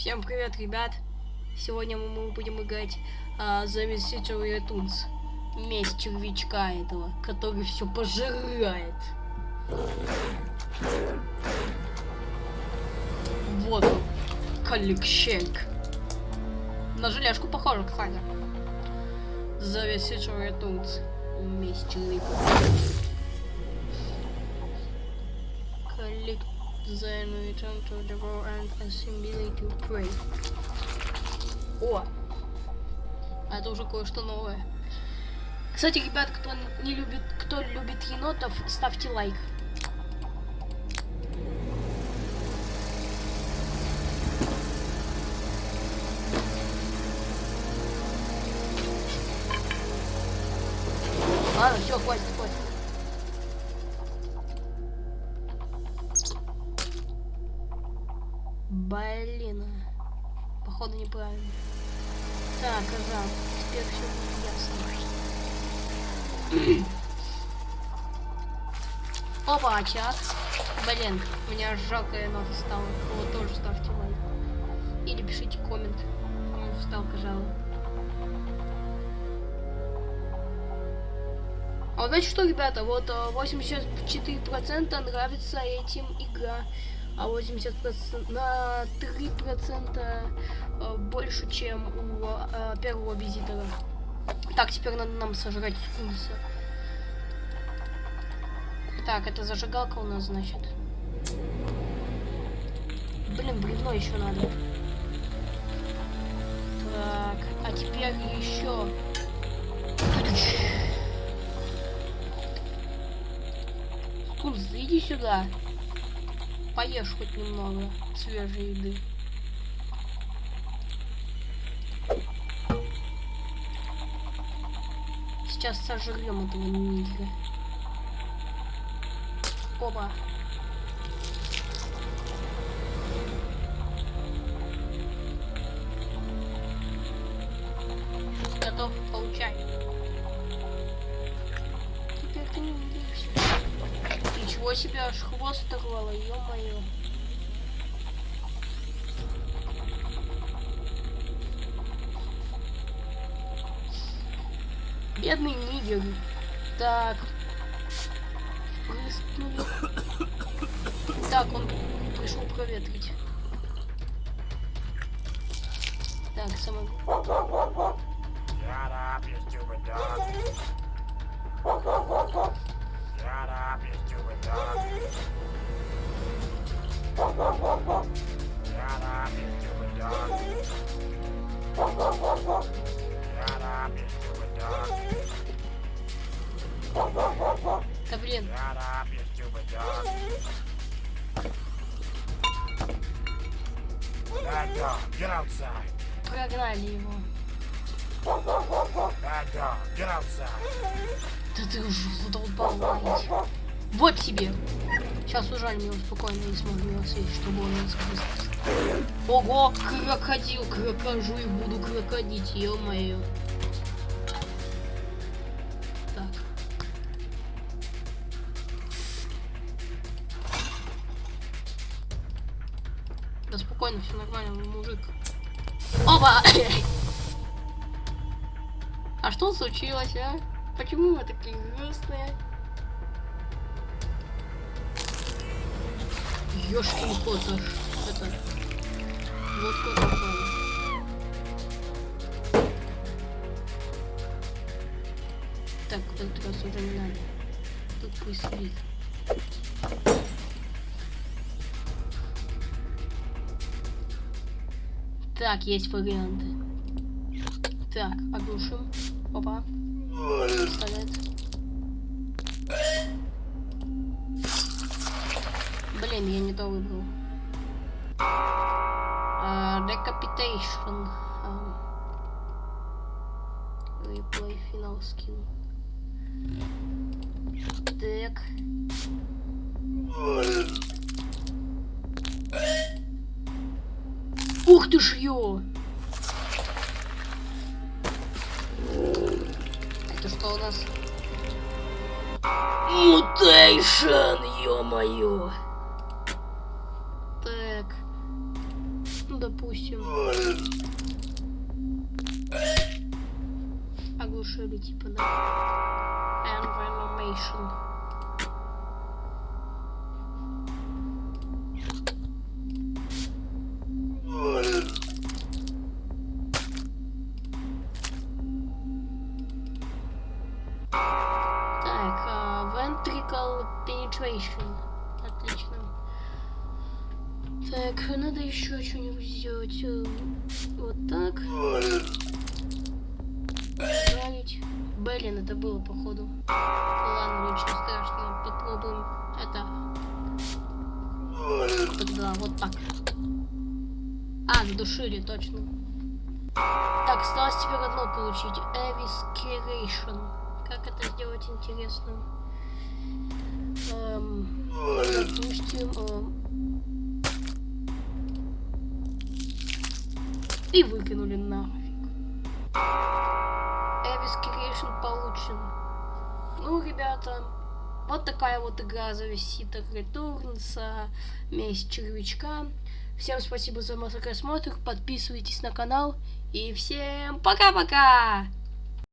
Всем привет, ребят! Сегодня мы будем играть а, за Message Retunes. Месть червячка этого, который все пожирает. Вот он, Каликщенк. На желешку похоже, кстати. За Message Retunes. Месть червяка. Then return to the world and assimilate to pray. О! А это уже кое-что новое. Кстати, ребят, кто не любит, кто любит енотов, ставьте лайк. Ладно, все, хватит, хватит. Блин. Походу неправильно. Так, ага. Теперь все ясно. Опа, очаг. Блин, у меня жалкая нота стала. Вот тоже ставьте лайк. Или пишите коммент. Кому вставка жала. А вот знаете что, ребята, вот 84% нравится этим игра а 80% на 3% больше, чем у э, первого визитора. Так, теперь надо нам сожрать скунса. Так, это зажигалка у нас, значит. Блин, бревно еще надо. Так, а теперь еще... Скунс, иди сюда поешь хоть немного свежей еды. Сейчас сожрем этого нигера. Опа. Готов, получай. Ничего себе, аж хвост оторвало, ё-моё. Бедный нигер. Так. Прыскнули. Так, он пришел проветрить. Так, самое... Shut up, you stupid dog. Get outside. Прогнали его. Да ты уже задолбал ловить. Вот тебе. Сейчас ужалим его спокойно и сможем его съесть, чтобы он не спустился. Ого, крокодил, крокожу и буду крокодить, ё-моё. Так. Да спокойно, все нормально, мужик. Опа! А что случилось, а? Почему вы такие грустные? Ёшкин кот, это... Вот кот попал. Так, в этот раз уже не надо. Тут пусть спит. Так, есть варианты. Так, оглушим. Опа. Блин, я не то выбрал. Uh, decapitation. Um, replay final skill. Так. Ух ты ж ё! Это что у нас? Мутейшн, ё-моё! Допустим. Оглушили, типа, да. Environment. Так, а, ventricle penetration. Отлично. Так, надо еще что-нибудь сделать. Э, Вот так. Править. Блин, это было походу. Ладно, ничего страшного. Попробуем это. Тогда вот так. А, задушили, точно. Так, осталось теперь одно получить. Evisceration. Как это сделать интересно? Эм, допустим... эм, и выкинули нафиг. Evisceration получен. Ну, ребята, вот такая вот игра за Visita Returns, месть червячка. Всем спасибо за просмотр, подписывайтесь на канал и всем пока-пока!